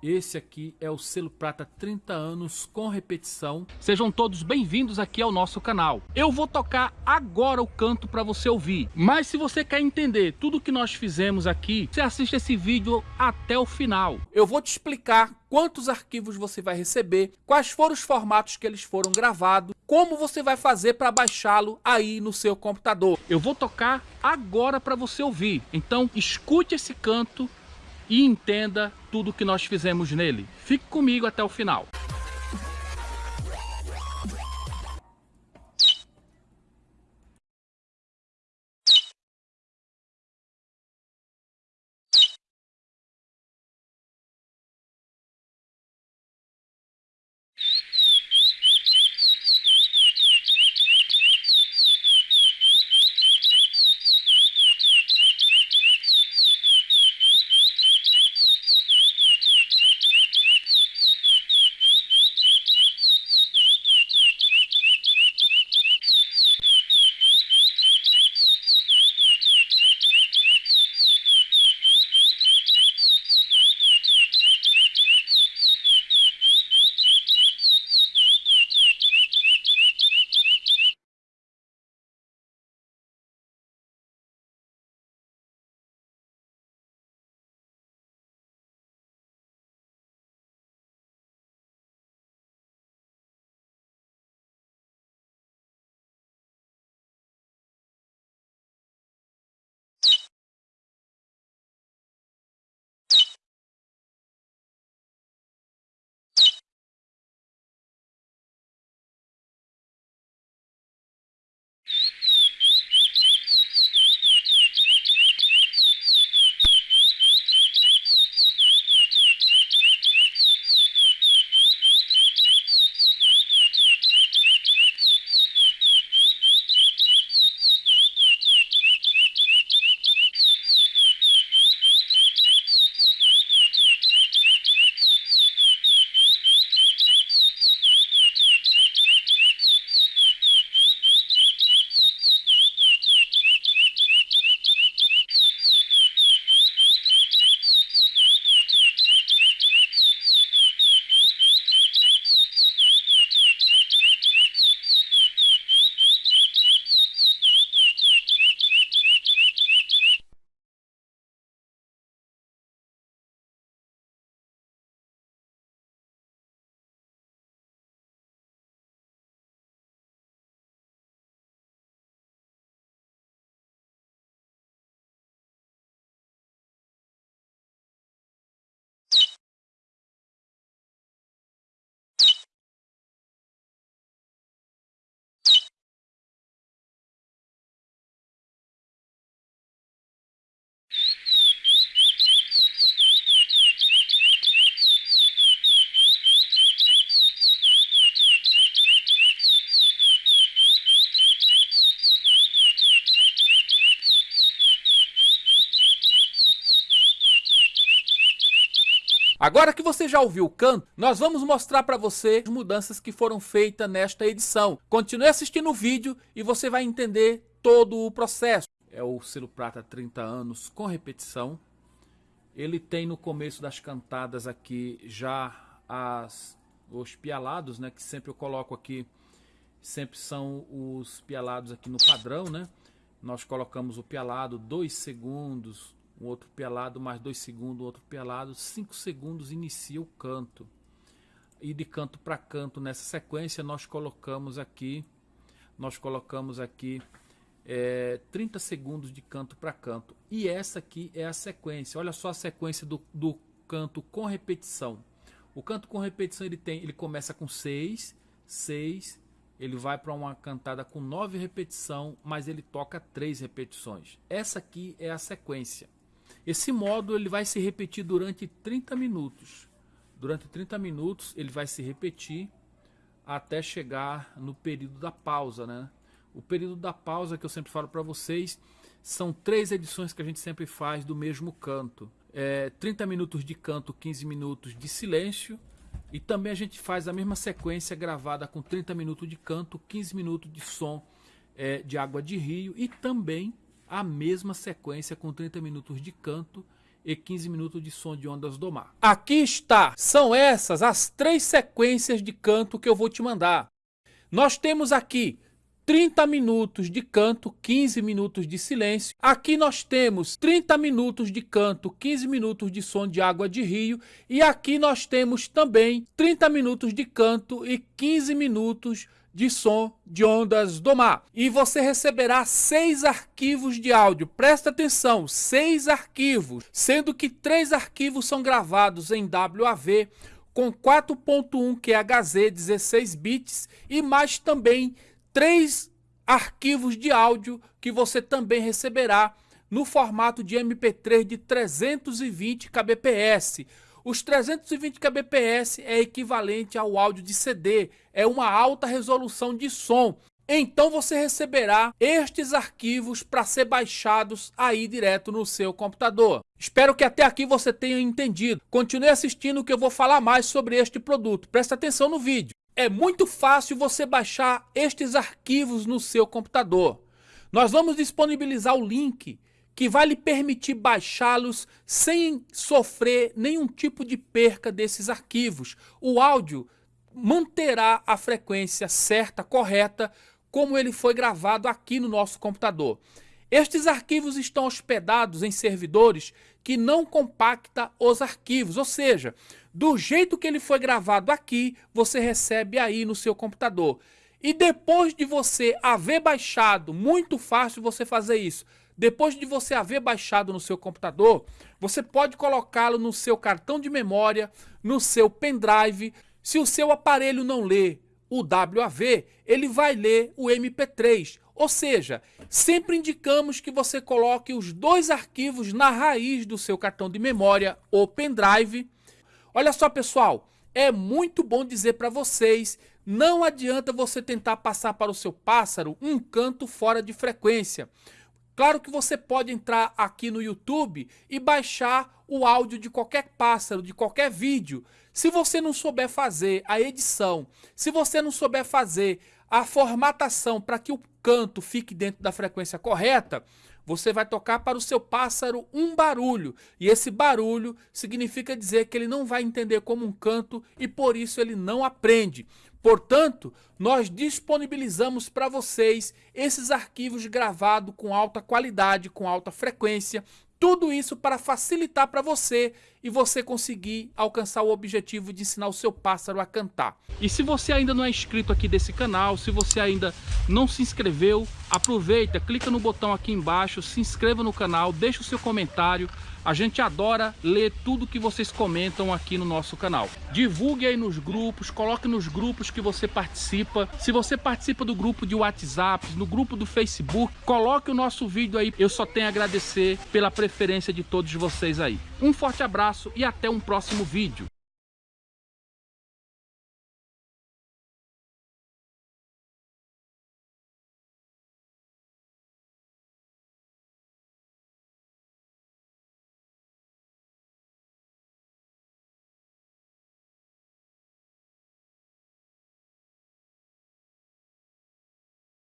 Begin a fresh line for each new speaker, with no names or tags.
Esse aqui é o selo prata 30 anos com repetição.
Sejam todos bem-vindos aqui ao nosso canal. Eu vou tocar agora o canto para você ouvir. Mas se você quer entender tudo que nós fizemos aqui, você assiste esse vídeo até o final.
Eu vou te explicar quantos arquivos você vai receber, quais foram os formatos que eles foram gravados, como você vai fazer para baixá-lo aí no seu computador.
Eu vou tocar agora para você ouvir. Então escute esse canto e entenda tudo que nós fizemos nele. Fique comigo até o final.
Agora que você já ouviu o canto, nós vamos mostrar para você as mudanças que foram feitas nesta edição. Continue assistindo o vídeo e você vai entender todo o processo. É o selo prata 30 anos com repetição. Ele tem no começo das cantadas aqui já as, os pialados, né? Que sempre eu coloco aqui, sempre são os pialados aqui no padrão, né? Nós colocamos o pialado 2 segundos, um outro pelado, mais dois segundos, outro pelado, cinco segundos inicia o canto. E de canto para canto nessa sequência nós colocamos aqui, nós colocamos aqui é, 30 segundos de canto para canto. E essa aqui é a sequência. Olha só a sequência do, do canto com repetição. O canto com repetição ele tem, ele começa com 6, 6, ele vai para uma cantada com 9 repetição, mas ele toca 3 repetições. Essa aqui é a sequência. Esse módulo ele vai se repetir durante 30 minutos. Durante 30 minutos ele vai se repetir até chegar no período da pausa, né? O período da pausa que eu sempre falo para vocês são três edições que a gente sempre faz do mesmo canto. É, 30 minutos de canto, 15 minutos de silêncio. E também a gente faz a mesma sequência gravada com 30 minutos de canto, 15 minutos de som é, de água de rio e também a mesma sequência com 30 minutos de canto e 15 minutos de som de ondas do mar. Aqui está, são essas as três sequências de canto que eu vou te mandar. Nós temos aqui 30 minutos de canto, 15 minutos de silêncio. Aqui nós temos 30 minutos de canto, 15 minutos de som de água de rio. E aqui nós temos também 30 minutos de canto e 15 minutos de som de ondas do mar. E você receberá seis arquivos de áudio. Presta atenção, seis arquivos, sendo que três arquivos são gravados em WAV com 4.1 QHZ 16 bits e mais também três arquivos de áudio que você também receberá no formato de MP3 de 320 kbps. Os 320 kbps é equivalente ao áudio de CD, é uma alta resolução de som. Então você receberá estes arquivos para ser baixados aí direto no seu computador. Espero que até aqui você tenha entendido. Continue assistindo que eu vou falar mais sobre este produto. Presta atenção no vídeo. É muito fácil você baixar estes arquivos no seu computador. Nós vamos disponibilizar o link que vai lhe permitir baixá-los sem sofrer nenhum tipo de perca desses arquivos. O áudio manterá a frequência certa, correta, como ele foi gravado aqui no nosso computador. Estes arquivos estão hospedados em servidores que não compacta os arquivos, ou seja, do jeito que ele foi gravado aqui, você recebe aí no seu computador. E depois de você haver baixado, muito fácil você fazer isso, depois de você haver baixado no seu computador, você pode colocá-lo no seu cartão de memória, no seu pendrive. Se o seu aparelho não lê o WAV, ele vai ler o MP3. Ou seja, sempre indicamos que você coloque os dois arquivos na raiz do seu cartão de memória ou pendrive. Olha só pessoal, é muito bom dizer para vocês, não adianta você tentar passar para o seu pássaro um canto fora de frequência. Claro que você pode entrar aqui no YouTube e baixar o áudio de qualquer pássaro, de qualquer vídeo. Se você não souber fazer a edição, se você não souber fazer a formatação para que o canto fique dentro da frequência correta, você vai tocar para o seu pássaro um barulho. E esse barulho significa dizer que ele não vai entender como um canto e por isso ele não aprende. Portanto, nós disponibilizamos para vocês esses arquivos gravados com alta qualidade, com alta frequência, tudo isso para facilitar para você e você conseguir alcançar o objetivo de ensinar o seu pássaro a cantar.
E se você ainda não é inscrito aqui desse canal, se você ainda não se inscreveu, aproveita, clica no botão aqui embaixo, se inscreva no canal, deixa o seu comentário, a gente adora ler tudo que vocês comentam aqui no nosso canal. Divulgue aí nos grupos, coloque nos grupos que você participa. Se você participa do grupo de WhatsApp, no grupo do Facebook, coloque o nosso vídeo aí. Eu só tenho a agradecer pela preferência de todos vocês aí. Um forte abraço e até um próximo vídeo.